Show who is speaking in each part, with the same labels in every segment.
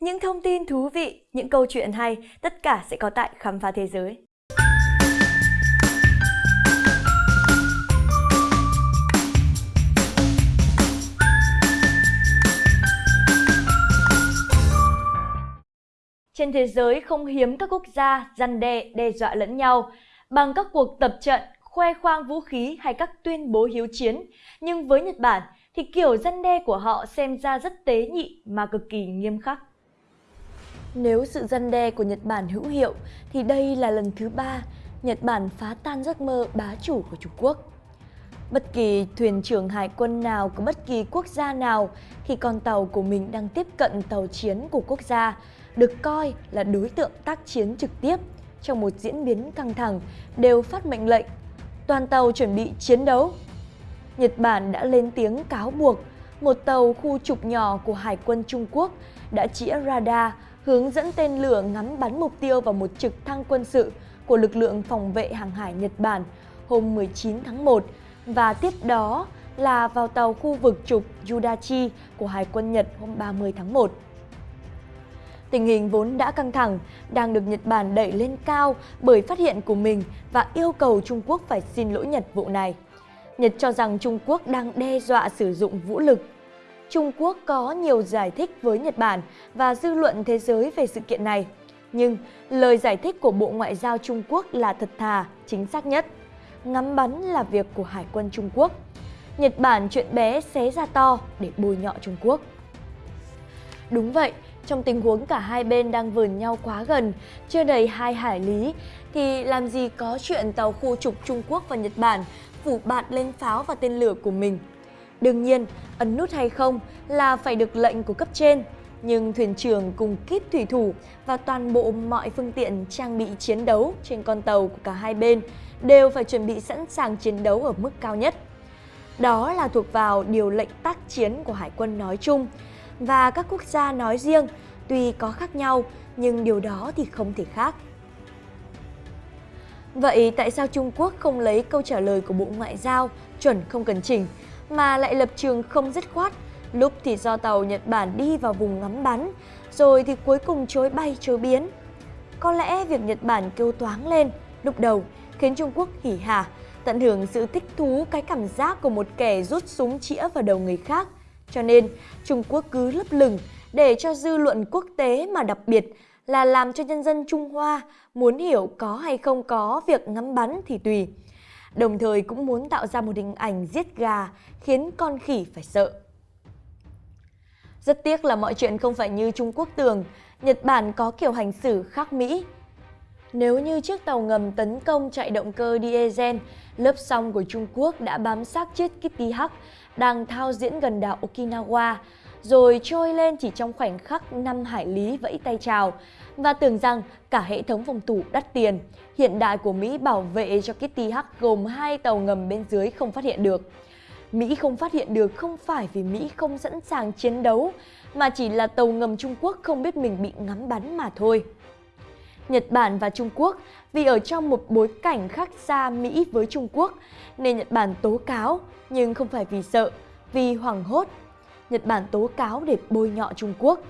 Speaker 1: Những thông tin thú vị, những câu chuyện hay, tất cả sẽ có tại Khám phá Thế giới. Trên thế giới không hiếm các quốc gia răn đe đe dọa lẫn nhau bằng các cuộc tập trận, khoe khoang vũ khí hay các tuyên bố hiếu chiến. Nhưng với Nhật Bản thì kiểu răn đe của họ xem ra rất tế nhị mà cực kỳ nghiêm khắc. Nếu sự dân đe của Nhật Bản hữu hiệu, thì đây là lần thứ ba Nhật Bản phá tan giấc mơ bá chủ của Trung Quốc. Bất kỳ thuyền trưởng hải quân nào của bất kỳ quốc gia nào, khi con tàu của mình đang tiếp cận tàu chiến của quốc gia, được coi là đối tượng tác chiến trực tiếp trong một diễn biến căng thẳng, đều phát mệnh lệnh, toàn tàu chuẩn bị chiến đấu. Nhật Bản đã lên tiếng cáo buộc một tàu khu trục nhỏ của Hải quân Trung Quốc đã chĩa radar hướng dẫn tên lửa ngắm bắn mục tiêu vào một trực thăng quân sự của lực lượng phòng vệ hàng hải Nhật Bản hôm 19 tháng 1 và tiếp đó là vào tàu khu vực trục Yudachi của Hải quân Nhật hôm 30 tháng 1. Tình hình vốn đã căng thẳng, đang được Nhật Bản đẩy lên cao bởi phát hiện của mình và yêu cầu Trung Quốc phải xin lỗi Nhật vụ này. Nhật cho rằng Trung Quốc đang đe dọa sử dụng vũ lực. Trung Quốc có nhiều giải thích với Nhật Bản và dư luận thế giới về sự kiện này. Nhưng lời giải thích của Bộ Ngoại giao Trung Quốc là thật thà, chính xác nhất. Ngắm bắn là việc của Hải quân Trung Quốc. Nhật Bản chuyện bé xé ra to để bôi nhọ Trung Quốc. Đúng vậy, trong tình huống cả hai bên đang vườn nhau quá gần, chưa đầy hai hải lý, thì làm gì có chuyện tàu khu trục Trung Quốc và Nhật Bản phủ bạt lên pháo và tên lửa của mình. Đương nhiên, ấn nút hay không là phải được lệnh của cấp trên, nhưng thuyền trưởng cùng kíp thủy thủ và toàn bộ mọi phương tiện trang bị chiến đấu trên con tàu của cả hai bên đều phải chuẩn bị sẵn sàng chiến đấu ở mức cao nhất. Đó là thuộc vào điều lệnh tác chiến của Hải quân nói chung và các quốc gia nói riêng, tuy có khác nhau nhưng điều đó thì không thể khác. Vậy tại sao Trung Quốc không lấy câu trả lời của Bộ Ngoại giao chuẩn không cần chỉnh mà lại lập trường không dứt khoát, lúc thì do tàu Nhật Bản đi vào vùng ngắm bắn, rồi thì cuối cùng chối bay chối biến. Có lẽ việc Nhật Bản kêu toáng lên lúc đầu khiến Trung Quốc hỉ hả, tận hưởng sự thích thú cái cảm giác của một kẻ rút súng chĩa vào đầu người khác. Cho nên Trung Quốc cứ lấp lửng để cho dư luận quốc tế mà đặc biệt là làm cho nhân dân Trung Hoa muốn hiểu có hay không có việc ngắm bắn thì tùy. Đồng thời cũng muốn tạo ra một hình ảnh giết gà khiến con khỉ phải sợ. Rất tiếc là mọi chuyện không phải như Trung Quốc tưởng, Nhật Bản có kiểu hành xử khác Mỹ. Nếu như chiếc tàu ngầm tấn công chạy động cơ diesel, lớp song của Trung Quốc đã bám sát chiếc Kitty Hawk đang thao diễn gần đảo Okinawa, rồi trôi lên chỉ trong khoảnh khắc 5 hải lý vẫy tay chào và tưởng rằng cả hệ thống phòng thủ đắt tiền hiện đại của Mỹ bảo vệ cho Kitty Hawk gồm hai tàu ngầm bên dưới không phát hiện được. Mỹ không phát hiện được không phải vì Mỹ không sẵn sàng chiến đấu, mà chỉ là tàu ngầm Trung Quốc không biết mình bị ngắm bắn mà thôi. Nhật Bản và Trung Quốc vì ở trong một bối cảnh khác xa Mỹ với Trung Quốc nên Nhật Bản tố cáo nhưng không phải vì sợ, vì hoảng hốt. Nhật Bản tố cáo để bôi nhọ Trung Quốc.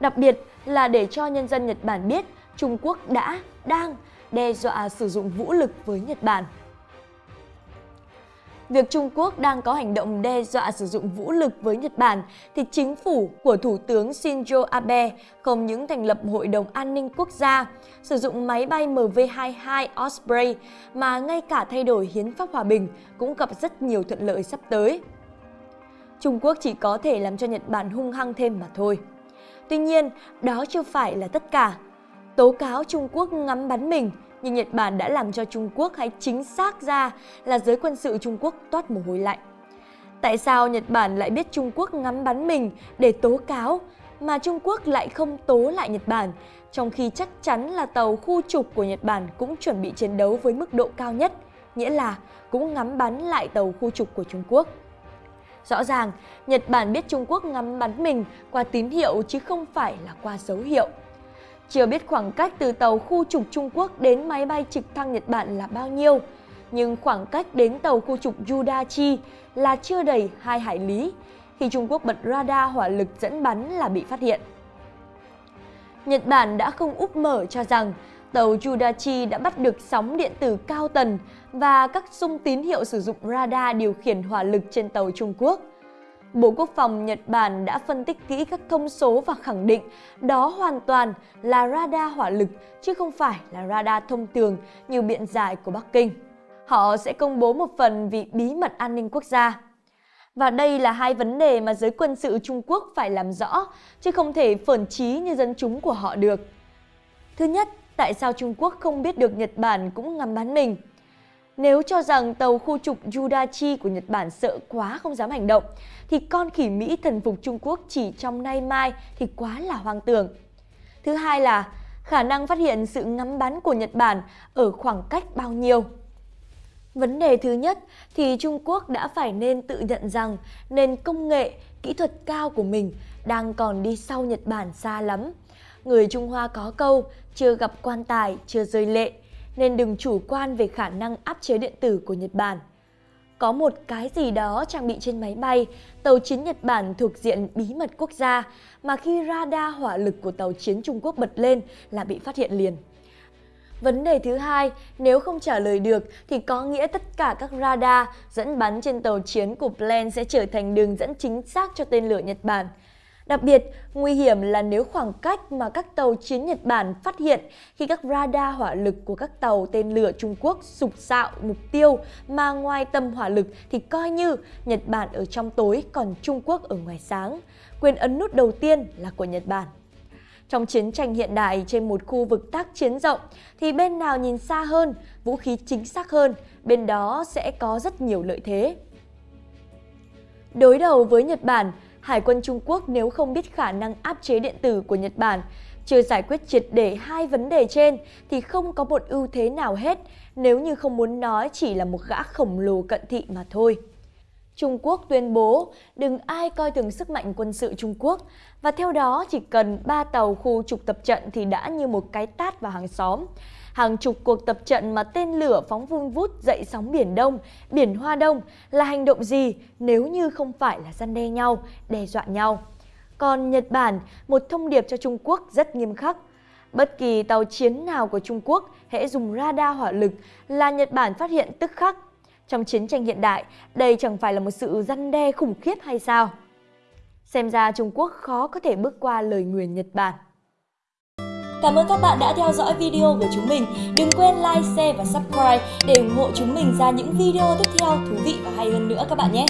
Speaker 1: Đặc biệt là để cho nhân dân Nhật Bản biết Trung Quốc đã, đang đe dọa sử dụng vũ lực với Nhật Bản. Việc Trung Quốc đang có hành động đe dọa sử dụng vũ lực với Nhật Bản thì chính phủ của Thủ tướng Shinzo Abe không những thành lập Hội đồng An ninh Quốc gia, sử dụng máy bay MV-22 Osprey mà ngay cả thay đổi hiến pháp hòa bình cũng gặp rất nhiều thuận lợi sắp tới. Trung Quốc chỉ có thể làm cho Nhật Bản hung hăng thêm mà thôi. Tuy nhiên, đó chưa phải là tất cả. Tố cáo Trung Quốc ngắm bắn mình, nhưng Nhật Bản đã làm cho Trung Quốc hay chính xác ra là giới quân sự Trung Quốc toát mồ hôi lạnh. Tại sao Nhật Bản lại biết Trung Quốc ngắm bắn mình để tố cáo, mà Trung Quốc lại không tố lại Nhật Bản, trong khi chắc chắn là tàu khu trục của Nhật Bản cũng chuẩn bị chiến đấu với mức độ cao nhất, nghĩa là cũng ngắm bắn lại tàu khu trục của Trung Quốc. Rõ ràng, Nhật Bản biết Trung Quốc ngắm bắn mình qua tín hiệu chứ không phải là qua dấu hiệu. Chưa biết khoảng cách từ tàu khu trục Trung Quốc đến máy bay trực thăng Nhật Bản là bao nhiêu, nhưng khoảng cách đến tàu khu trục Yudachi là chưa đầy 2 hải lý khi Trung Quốc bật radar hỏa lực dẫn bắn là bị phát hiện. Nhật Bản đã không úp mở cho rằng tàu Judachi đã bắt được sóng điện tử cao tần và các xung tín hiệu sử dụng radar điều khiển hỏa lực trên tàu Trung Quốc. Bộ Quốc phòng Nhật Bản đã phân tích kỹ các thông số và khẳng định đó hoàn toàn là radar hỏa lực chứ không phải là radar thông thường như biện giải của Bắc Kinh. Họ sẽ công bố một phần vì bí mật an ninh quốc gia. Và đây là hai vấn đề mà giới quân sự Trung Quốc phải làm rõ, chứ không thể phởn trí như dân chúng của họ được. Thứ nhất, tại sao Trung Quốc không biết được Nhật Bản cũng ngắm bắn mình? Nếu cho rằng tàu khu trục Yudachi của Nhật Bản sợ quá không dám hành động, thì con khỉ Mỹ thần phục Trung Quốc chỉ trong nay mai thì quá là hoang tưởng. Thứ hai là khả năng phát hiện sự ngắm bắn của Nhật Bản ở khoảng cách bao nhiêu. Vấn đề thứ nhất thì Trung Quốc đã phải nên tự nhận rằng nền công nghệ, kỹ thuật cao của mình đang còn đi sau Nhật Bản xa lắm. Người Trung Hoa có câu, chưa gặp quan tài, chưa rơi lệ, nên đừng chủ quan về khả năng áp chế điện tử của Nhật Bản. Có một cái gì đó trang bị trên máy bay, tàu chiến Nhật Bản thuộc diện bí mật quốc gia, mà khi radar hỏa lực của tàu chiến Trung Quốc bật lên là bị phát hiện liền. Vấn đề thứ hai, nếu không trả lời được thì có nghĩa tất cả các radar dẫn bắn trên tàu chiến của Plan sẽ trở thành đường dẫn chính xác cho tên lửa Nhật Bản. Đặc biệt, nguy hiểm là nếu khoảng cách mà các tàu chiến Nhật Bản phát hiện khi các radar hỏa lực của các tàu tên lửa Trung Quốc sụp sạo mục tiêu mà ngoài tầm hỏa lực thì coi như Nhật Bản ở trong tối còn Trung Quốc ở ngoài sáng. Quyền ấn nút đầu tiên là của Nhật Bản. Trong chiến tranh hiện đại trên một khu vực tác chiến rộng thì bên nào nhìn xa hơn, vũ khí chính xác hơn, bên đó sẽ có rất nhiều lợi thế. Đối đầu với Nhật Bản, Hải quân Trung Quốc nếu không biết khả năng áp chế điện tử của Nhật Bản, chưa giải quyết triệt để hai vấn đề trên thì không có một ưu thế nào hết nếu như không muốn nói chỉ là một gã khổng lồ cận thị mà thôi. Trung Quốc tuyên bố đừng ai coi thường sức mạnh quân sự Trung Quốc và theo đó chỉ cần 3 tàu khu trục tập trận thì đã như một cái tát vào hàng xóm. Hàng chục cuộc tập trận mà tên lửa phóng vun vút dậy sóng Biển Đông, Biển Hoa Đông là hành động gì nếu như không phải là gian đe nhau, đe dọa nhau. Còn Nhật Bản, một thông điệp cho Trung Quốc rất nghiêm khắc. Bất kỳ tàu chiến nào của Trung Quốc hễ dùng radar hỏa lực là Nhật Bản phát hiện tức khắc trong chiến tranh hiện đại, đây chẳng phải là một sự răn đe khủng khiếp hay sao? Xem ra Trung Quốc khó có thể bước qua lời nguyền Nhật Bản. Cảm ơn các bạn đã theo dõi video của chúng mình. Đừng quên like, share và subscribe để ủng hộ chúng mình ra những video tiếp theo thú vị và hay hơn nữa các bạn nhé.